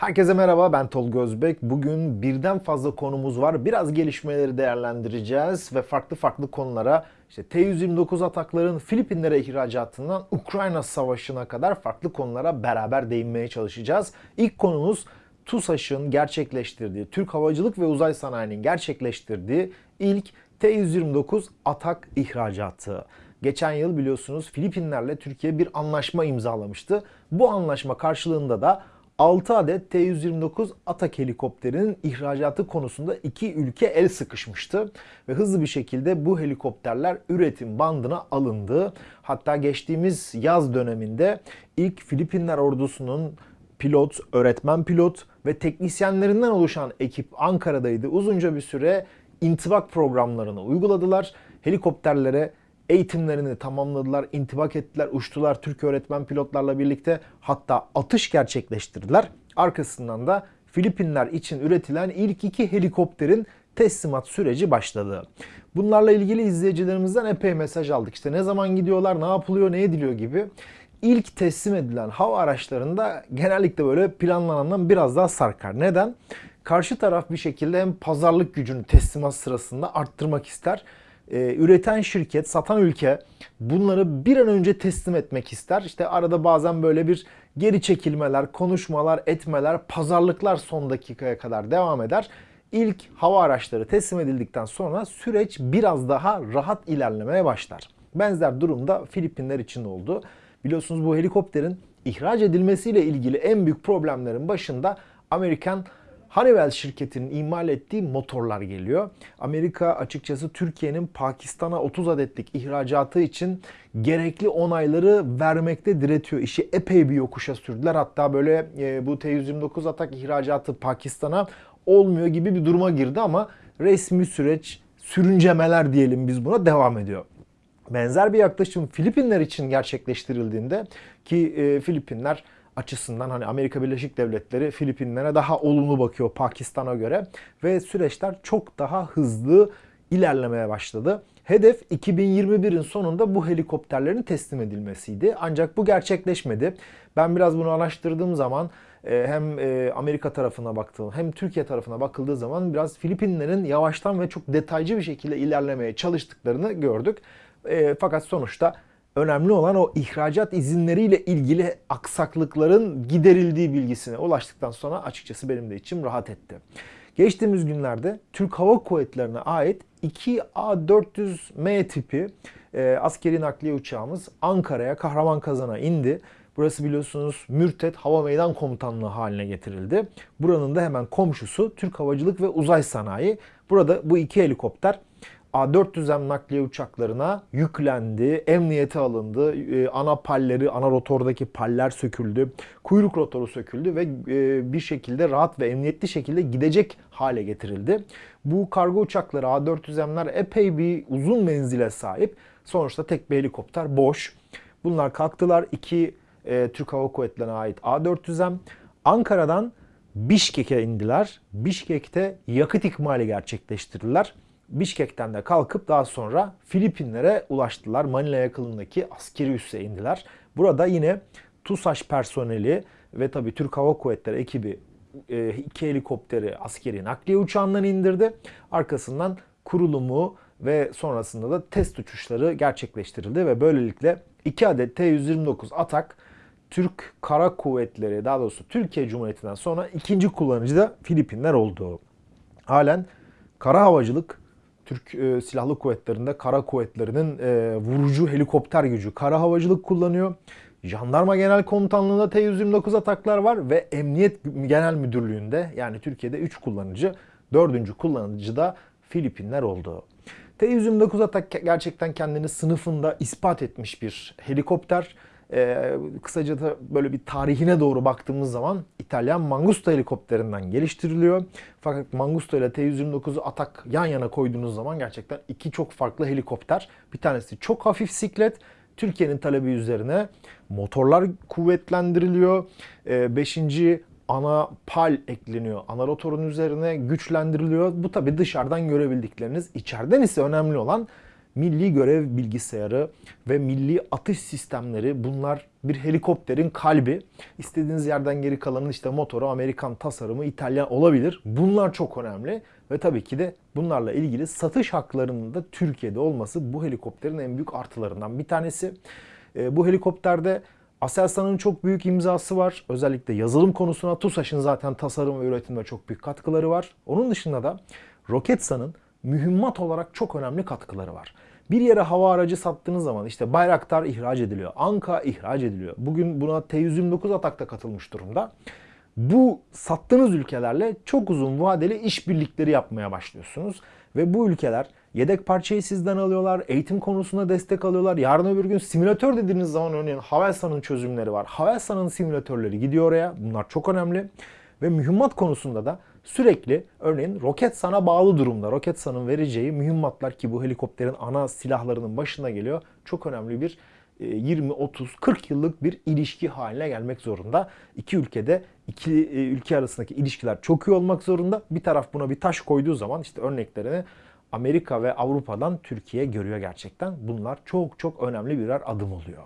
Herkese merhaba ben Tolga Özbek. Bugün birden fazla konumuz var. Biraz gelişmeleri değerlendireceğiz ve farklı farklı konulara işte T-129 atakların Filipinlere ihracatından Ukrayna savaşına kadar farklı konulara beraber değinmeye çalışacağız. İlk konumuz TUSAŞ'ın gerçekleştirdiği, Türk Havacılık ve Uzay Sanayi'nin gerçekleştirdiği ilk T-129 atak ihracatı. Geçen yıl biliyorsunuz Filipinlerle Türkiye bir anlaşma imzalamıştı. Bu anlaşma karşılığında da 6 adet T-129 Atak helikopterinin ihracatı konusunda iki ülke el sıkışmıştı. Ve hızlı bir şekilde bu helikopterler üretim bandına alındı. Hatta geçtiğimiz yaz döneminde ilk Filipinler ordusunun pilot, öğretmen pilot ve teknisyenlerinden oluşan ekip Ankara'daydı. Uzunca bir süre intibak programlarını uyguladılar. Helikopterlere eğitimlerini tamamladılar, intibak ettiler, uçtular Türk öğretmen pilotlarla birlikte. Hatta atış gerçekleştirdiler. Arkasından da Filipinler için üretilen ilk iki helikopterin teslimat süreci başladı. Bunlarla ilgili izleyicilerimizden epey mesaj aldık. İşte ne zaman gidiyorlar, ne yapılıyor, ne ediliyor gibi. İlk teslim edilen hava araçlarında genellikle böyle planlanandan biraz daha sarkar. Neden? Karşı taraf bir şekilde hem pazarlık gücünü teslimat sırasında arttırmak ister e, üreten şirket, satan ülke bunları bir an önce teslim etmek ister. İşte arada bazen böyle bir geri çekilmeler, konuşmalar, etmeler, pazarlıklar son dakikaya kadar devam eder. İlk hava araçları teslim edildikten sonra süreç biraz daha rahat ilerlemeye başlar. Benzer durumda Filipinler için oldu. Biliyorsunuz bu helikopterin ihraç edilmesiyle ilgili en büyük problemlerin başında Amerikan Honeywell şirketinin imal ettiği motorlar geliyor. Amerika açıkçası Türkiye'nin Pakistan'a 30 adetlik ihracatı için gerekli onayları vermekte diretiyor. İşi epey bir yokuşa sürdüler. Hatta böyle e, bu T-129 atak ihracatı Pakistan'a olmuyor gibi bir duruma girdi ama resmi süreç sürüncemeler diyelim biz buna devam ediyor. Benzer bir yaklaşım Filipinler için gerçekleştirildiğinde ki e, Filipinler açısından hani Amerika Birleşik Devletleri Filipinlere daha olumlu bakıyor Pakistan'a göre ve süreçler çok daha hızlı ilerlemeye başladı. Hedef 2021'in sonunda bu helikopterlerin teslim edilmesiydi. Ancak bu gerçekleşmedi. Ben biraz bunu araştırdığım zaman e, hem e, Amerika tarafına baktığım hem Türkiye tarafına bakıldığı zaman biraz Filipinlerin yavaştan ve çok detaycı bir şekilde ilerlemeye çalıştıklarını gördük. E, fakat sonuçta önemli olan o ihracat izinleriyle ilgili aksaklıkların giderildiği bilgisine ulaştıktan sonra açıkçası benim de içim rahat etti. Geçtiğimiz günlerde Türk Hava Kuvvetleri'ne ait 2 A400M tipi e, askeri nakliye uçağımız Ankara'ya Kahraman indi. Burası biliyorsunuz Mürtet Hava Meydan Komutanlığı haline getirildi. Buranın da hemen komşusu Türk Havacılık ve Uzay Sanayi. Burada bu iki helikopter A400M nakliye uçaklarına yüklendi, emniyete alındı, e, ana palleri, ana rotordaki paller söküldü, kuyruk rotoru söküldü ve e, bir şekilde rahat ve emniyetli şekilde gidecek hale getirildi. Bu kargo uçakları A400M'ler epey bir uzun menzile sahip. Sonuçta tek bir helikopter boş. Bunlar kalktılar. İki e, Türk Hava Kuvvetleri'ne ait A400M. Ankara'dan Bişkek'e indiler. Bişkek'te yakıt ikmali gerçekleştirdiler. Bişkek'ten de kalkıp daha sonra Filipinlere ulaştılar. Manila yakınındaki askeri üsse indiler. Burada yine TUSAŞ personeli ve tabii Türk Hava Kuvvetleri ekibi e, iki helikopteri askeri nakliye uçağından indirdi. Arkasından kurulumu ve sonrasında da test uçuşları gerçekleştirildi ve böylelikle 2 adet T-129 Atak Türk Kara Kuvvetleri daha doğrusu Türkiye Cumhuriyeti'nden sonra ikinci kullanıcı da Filipinler oldu. Halen kara havacılık Türk e, Silahlı Kuvvetleri'nde kara kuvvetlerinin e, vurucu helikopter gücü kara havacılık kullanıyor. Jandarma Genel Komutanlığı'nda T-129 ataklar var ve Emniyet Genel Müdürlüğü'nde yani Türkiye'de 3 kullanıcı, 4. kullanıcı da Filipinler oldu. T-129 atak gerçekten kendini sınıfında ispat etmiş bir helikopter. Ee, kısaca da böyle bir tarihine doğru baktığımız zaman İtalyan Mangusta helikopterinden geliştiriliyor. Fakat Mangusta ile T-129'u atak yan yana koyduğunuz zaman gerçekten iki çok farklı helikopter. Bir tanesi çok hafif siklet. Türkiye'nin talebi üzerine motorlar kuvvetlendiriliyor. Ee, beşinci ana pal ekleniyor. Ana rotorun üzerine güçlendiriliyor. Bu tabi dışarıdan görebildikleriniz. İçeriden ise önemli olan milli görev bilgisayarı ve milli atış sistemleri bunlar bir helikopterin kalbi. İstediğiniz yerden geri kalanın işte motoru Amerikan tasarımı İtalyan olabilir. Bunlar çok önemli ve tabii ki de bunlarla ilgili satış haklarının da Türkiye'de olması bu helikopterin en büyük artılarından bir tanesi. E, bu helikopterde Aselsan'ın çok büyük imzası var. Özellikle yazılım konusuna TUSAŞ'ın zaten tasarım ve üretimde çok büyük katkıları var. Onun dışında da Roketsan'ın mühimmat olarak çok önemli katkıları var. Bir yere hava aracı sattığınız zaman işte Bayraktar ihraç ediliyor, Anka ihraç ediliyor. Bugün buna T-129 Atak'ta katılmış durumda. Bu sattığınız ülkelerle çok uzun vadeli işbirlikleri yapmaya başlıyorsunuz. Ve bu ülkeler yedek parçayı sizden alıyorlar, eğitim konusunda destek alıyorlar. Yarın öbür gün simülatör dediğiniz zaman örneğin Havelsan'ın çözümleri var. Havelsan'ın simülatörleri gidiyor oraya. Bunlar çok önemli. Ve mühimmat konusunda da sürekli örneğin Roketsan'a bağlı durumda. Roketsan'ın vereceği mühimmatlar ki bu helikopterin ana silahlarının başına geliyor. Çok önemli bir 20, 30, 40 yıllık bir ilişki haline gelmek zorunda. İki ülkede iki e, ülke arasındaki ilişkiler çok iyi olmak zorunda. Bir taraf buna bir taş koyduğu zaman işte örneklerini Amerika ve Avrupa'dan Türkiye görüyor gerçekten. Bunlar çok çok önemli birer adım oluyor.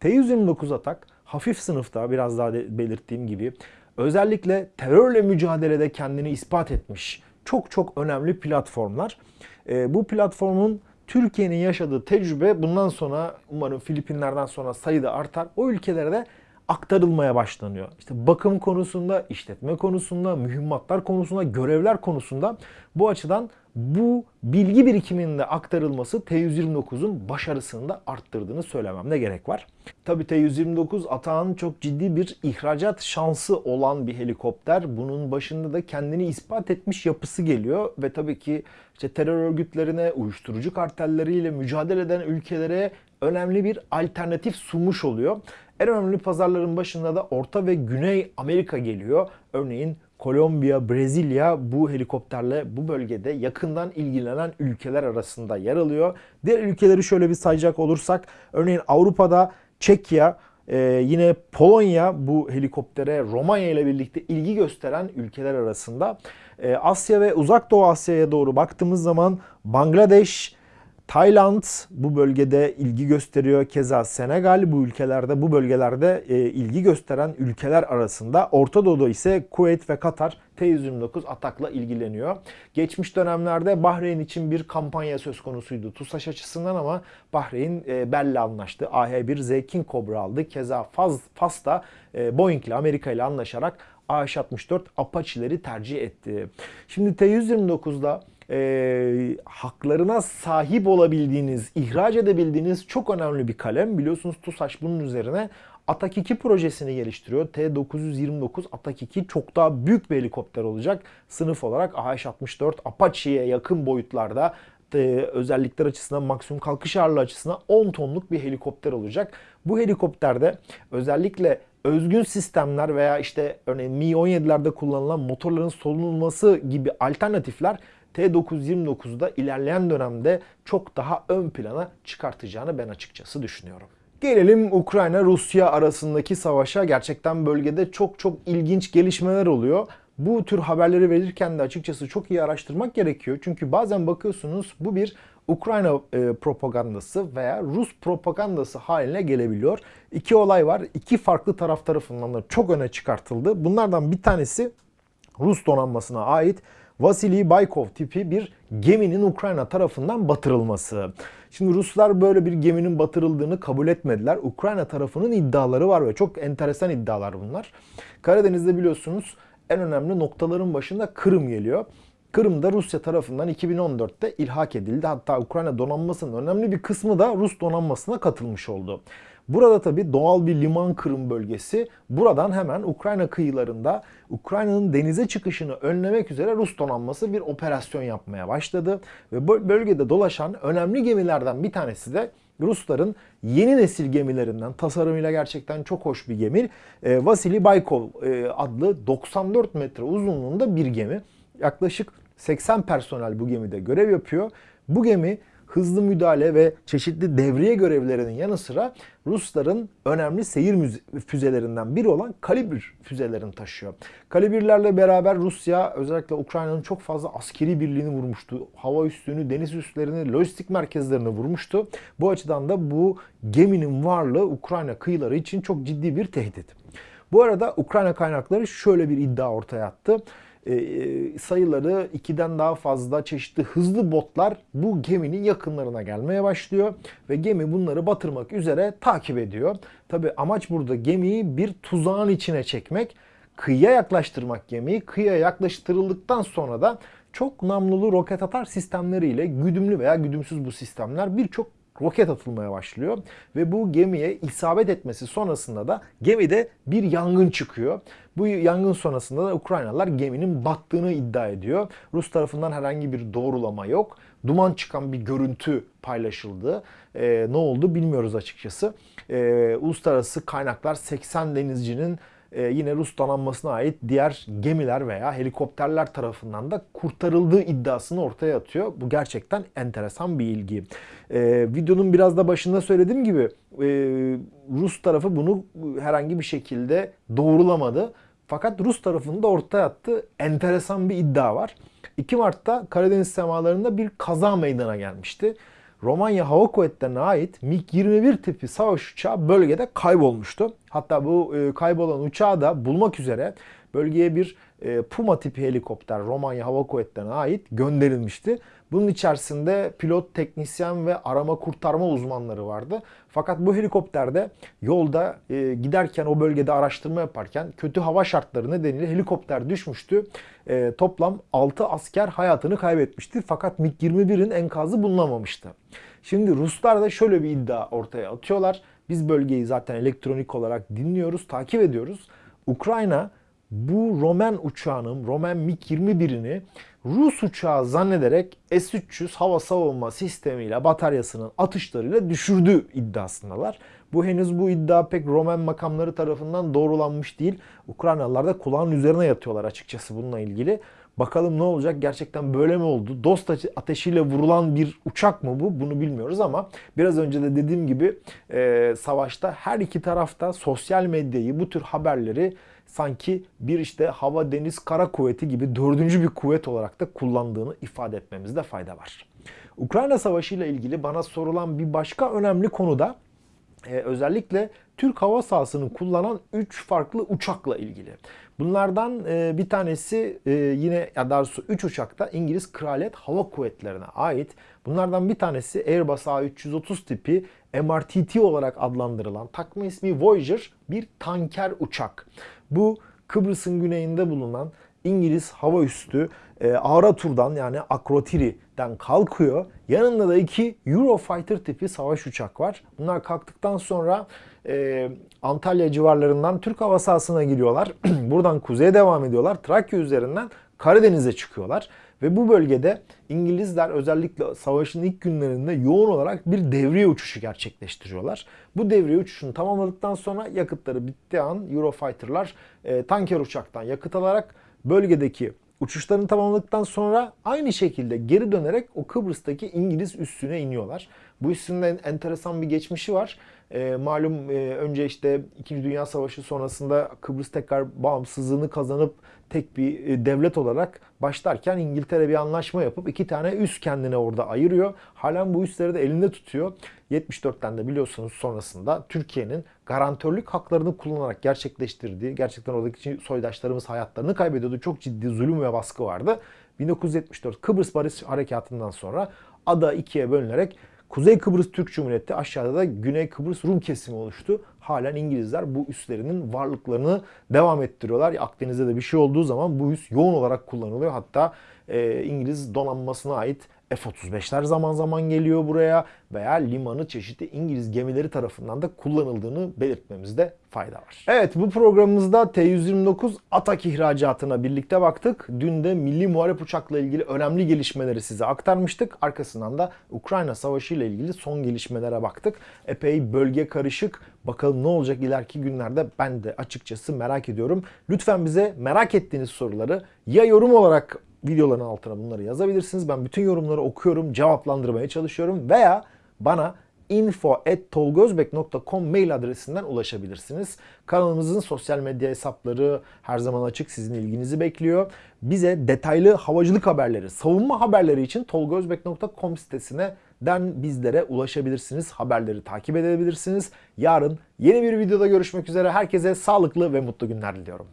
T-129 Atak hafif sınıfta biraz daha belirttiğim gibi özellikle terörle mücadelede kendini ispat etmiş çok çok önemli platformlar. E, bu platformun Türkiye'nin yaşadığı tecrübe bundan sonra umarım Filipinler'den sonra sayıda artar. O ülkelere de aktarılmaya başlanıyor. İşte bakım konusunda, işletme konusunda, mühimmatlar konusunda, görevler konusunda bu açıdan bu bilgi birikiminin de aktarılması T-129'un başarısını da arttırdığını söylememde gerek var. Tabi T-129 Atağın çok ciddi bir ihracat şansı olan bir helikopter. Bunun başında da kendini ispat etmiş yapısı geliyor ve tabii ki işte terör örgütlerine, uyuşturucu kartelleriyle mücadele eden ülkelere önemli bir alternatif sunmuş oluyor. En önemli pazarların başında da Orta ve Güney Amerika geliyor. Örneğin Kolombiya, Brezilya bu helikopterle bu bölgede yakından ilgilenen ülkeler arasında yer alıyor. Diğer ülkeleri şöyle bir sayacak olursak örneğin Avrupa'da Çekya, ee, yine Polonya bu helikoptere Romanya ile birlikte ilgi gösteren ülkeler arasında. Ee, Asya ve Uzak Doğu Asya'ya doğru baktığımız zaman Bangladeş, Tayland bu bölgede ilgi gösteriyor. Keza Senegal bu ülkelerde, bu bölgelerde e, ilgi gösteren ülkeler arasında. Orta Doğu'da ise Kuveyt ve Katar T-129 atakla ilgileniyor. Geçmiş dönemlerde Bahreyn için bir kampanya söz konusuydu TUSAŞ açısından ama Bahreyn e, Bell'le anlaştı. AH-1Z King Cobra aldı. Keza Faz, Fas da e, Boeing ile Amerika ile anlaşarak AH-64 Apache'leri tercih etti. Şimdi T-129'da e, haklarına sahip olabildiğiniz, ihraç edebildiğiniz çok önemli bir kalem. Biliyorsunuz TUSAŞ bunun üzerine Atak 2 projesini geliştiriyor. T-929 Atak 2 çok daha büyük bir helikopter olacak. Sınıf olarak AH-64 Apache'ye yakın boyutlarda e, özellikler açısından maksimum kalkış ağırlığı açısından 10 tonluk bir helikopter olacak. Bu helikopterde özellikle özgün sistemler veya işte örneğin Mi-17'lerde kullanılan motorların solunulması gibi alternatifler T929'da ilerleyen dönemde çok daha ön plana çıkartacağını ben açıkçası düşünüyorum. Gelelim Ukrayna-Rusya arasındaki savaşa. Gerçekten bölgede çok çok ilginç gelişmeler oluyor. Bu tür haberleri verirken de açıkçası çok iyi araştırmak gerekiyor. Çünkü bazen bakıyorsunuz bu bir Ukrayna e, propagandası veya Rus propagandası haline gelebiliyor. İki olay var. İki farklı taraf tarafından da çok öne çıkartıldı. Bunlardan bir tanesi Rus donanmasına ait Vasily Baykov tipi bir geminin Ukrayna tarafından batırılması. Şimdi Ruslar böyle bir geminin batırıldığını kabul etmediler. Ukrayna tarafının iddiaları var ve çok enteresan iddialar bunlar. Karadeniz'de biliyorsunuz en önemli noktaların başında Kırım geliyor. Kırım da Rusya tarafından 2014'te ilhak edildi. Hatta Ukrayna donanmasının önemli bir kısmı da Rus donanmasına katılmış oldu. Burada tabi doğal bir liman kırım bölgesi. Buradan hemen Ukrayna kıyılarında Ukrayna'nın denize çıkışını önlemek üzere Rus donanması bir operasyon yapmaya başladı. Ve bölgede dolaşan önemli gemilerden bir tanesi de Rusların yeni nesil gemilerinden tasarımıyla gerçekten çok hoş bir gemi. E, Vasily Baykov e, adlı 94 metre uzunluğunda bir gemi. Yaklaşık 80 personel bu gemide görev yapıyor. Bu gemi hızlı müdahale ve çeşitli devriye görevlerinin yanı sıra Rusların önemli seyir füzelerinden biri olan Kalibr füzelerini taşıyor. Kalibrlerle beraber Rusya özellikle Ukrayna'nın çok fazla askeri birliğini vurmuştu. Hava üssünü, deniz üslerini, lojistik merkezlerini vurmuştu. Bu açıdan da bu geminin varlığı Ukrayna kıyıları için çok ciddi bir tehdit. Bu arada Ukrayna kaynakları şöyle bir iddia ortaya attı. Ee, sayıları ikiden daha fazla çeşitli hızlı botlar bu geminin yakınlarına gelmeye başlıyor ve gemi bunları batırmak üzere takip ediyor. Tabi amaç burada gemiyi bir tuzağın içine çekmek, kıyıya yaklaştırmak gemiyi. Kıyıya yaklaştırıldıktan sonra da çok namlulu roket atar sistemleriyle güdümlü veya güdümsüz bu sistemler birçok roket atılmaya başlıyor ve bu gemiye isabet etmesi sonrasında da gemide bir yangın çıkıyor. Bu yangın sonrasında da Ukraynalılar geminin battığını iddia ediyor. Rus tarafından herhangi bir doğrulama yok. Duman çıkan bir görüntü paylaşıldı. Ee, ne oldu bilmiyoruz açıkçası. Ee, uluslararası kaynaklar 80 denizcinin e, yine Rus donanmasına ait diğer gemiler veya helikopterler tarafından da kurtarıldığı iddiasını ortaya atıyor. Bu gerçekten enteresan bir ilgi. Ee, videonun biraz da başında söylediğim gibi e, Rus tarafı bunu herhangi bir şekilde doğrulamadı. Fakat Rus tarafının da ortaya attığı enteresan bir iddia var. 2 Mart'ta Karadeniz semalarında bir kaza meydana gelmişti. Romanya Hava Kuvvetleri'ne ait MiG-21 tipi savaş uçağı bölgede kaybolmuştu. Hatta bu e, kaybolan uçağı da bulmak üzere bölgeye bir e, Puma tipi helikopter Romanya Hava Kuvvetleri'ne ait gönderilmişti. Bunun içerisinde pilot, teknisyen ve arama kurtarma uzmanları vardı. Fakat bu helikopterde yolda e, giderken o bölgede araştırma yaparken kötü hava şartları nedeniyle helikopter düşmüştü. E, toplam 6 asker hayatını kaybetmişti. Fakat MiG-21'in enkazı bulunamamıştı. Şimdi Ruslar da şöyle bir iddia ortaya atıyorlar. Biz bölgeyi zaten elektronik olarak dinliyoruz, takip ediyoruz. Ukrayna bu Roman uçağının, Roman MiG-21'ini Rus uçağı zannederek S-300 hava savunma sistemiyle bataryasının atışlarıyla düşürdü iddiasındalar. Bu henüz bu iddia pek Roman makamları tarafından doğrulanmış değil. Ukraynalılar da kulağın üzerine yatıyorlar açıkçası bununla ilgili. Bakalım ne olacak? Gerçekten böyle mi oldu? Dost ateşiyle vurulan bir uçak mı bu? Bunu bilmiyoruz ama biraz önce de dediğim gibi e, savaşta her iki tarafta sosyal medyayı, bu tür haberleri sanki bir işte hava, deniz, kara kuvveti gibi dördüncü bir kuvvet olarak da kullandığını ifade etmemizde fayda var. Ukrayna Savaşı ile ilgili bana sorulan bir başka önemli konu da e, özellikle Türk hava sahasını kullanan 3 farklı uçakla ilgili. Bunlardan e, bir tanesi e, yine ya daha doğrusu 3 uçakta İngiliz Kraliyet Hava Kuvvetleri'ne ait. Bunlardan bir tanesi Airbus A330 tipi MRTT olarak adlandırılan takma ismi Voyager bir tanker uçak. Bu Kıbrıs'ın güneyinde bulunan İngiliz hava üssü e, Aratur'dan yani Akrotiri'den kalkıyor. Yanında da iki Eurofighter tipi savaş uçak var. Bunlar kalktıktan sonra e, Antalya civarlarından Türk hava sahasına giriyorlar. Buradan kuzeye devam ediyorlar. Trakya üzerinden Karadeniz'e çıkıyorlar. Ve bu bölgede İngilizler özellikle savaşın ilk günlerinde yoğun olarak bir devriye uçuşu gerçekleştiriyorlar. Bu devriye uçuşunu tamamladıktan sonra yakıtları bittiği an Eurofighter'lar e, tanker uçaktan yakıt alarak bölgedeki uçuşlarını tamamladıktan sonra aynı şekilde geri dönerek o Kıbrıs'taki İngiliz üssüne iniyorlar. Bu en enteresan bir geçmişi var. E, malum e, önce işte 2. Dünya Savaşı sonrasında Kıbrıs tekrar bağımsızlığını kazanıp tek bir e, devlet olarak başlarken İngiltere bir anlaşma yapıp iki tane üs kendine orada ayırıyor. Halen bu üsleri de elinde tutuyor. 74'ten de biliyorsunuz sonrasında Türkiye'nin garantörlük haklarını kullanarak gerçekleştirdiği, gerçekten oradaki soydaşlarımız hayatlarını kaybediyordu. Çok ciddi zulüm ve baskı vardı. 1974 Kıbrıs Barış Harekatı'ndan sonra ada ikiye bölünerek Kuzey Kıbrıs Türk Cumhuriyeti aşağıda da Güney Kıbrıs Rum kesimi oluştu. Halen İngilizler bu üslerinin varlıklarını devam ettiriyorlar. Akdeniz'de de bir şey olduğu zaman bu üs yoğun olarak kullanılıyor. Hatta e, İngiliz donanmasına ait F-35'ler zaman zaman geliyor buraya veya limanı çeşitli İngiliz gemileri tarafından da kullanıldığını belirtmemizde fayda var. Evet bu programımızda T-129 Atak ihracatına birlikte baktık. Dün de milli muharip uçakla ilgili önemli gelişmeleri size aktarmıştık. Arkasından da Ukrayna Savaşı ile ilgili son gelişmelere baktık. Epey bölge karışık. Bakalım ne olacak ileriki günlerde ben de açıkçası merak ediyorum. Lütfen bize merak ettiğiniz soruları ya yorum olarak videoların altına bunları yazabilirsiniz. Ben bütün yorumları okuyorum, cevaplandırmaya çalışıyorum veya bana info.tolgozbek.com mail adresinden ulaşabilirsiniz. Kanalımızın sosyal medya hesapları her zaman açık. Sizin ilginizi bekliyor. Bize detaylı havacılık haberleri, savunma haberleri için tolgozbek.com sitesine den bizlere ulaşabilirsiniz. Haberleri takip edebilirsiniz. Yarın yeni bir videoda görüşmek üzere. Herkese sağlıklı ve mutlu günler diliyorum.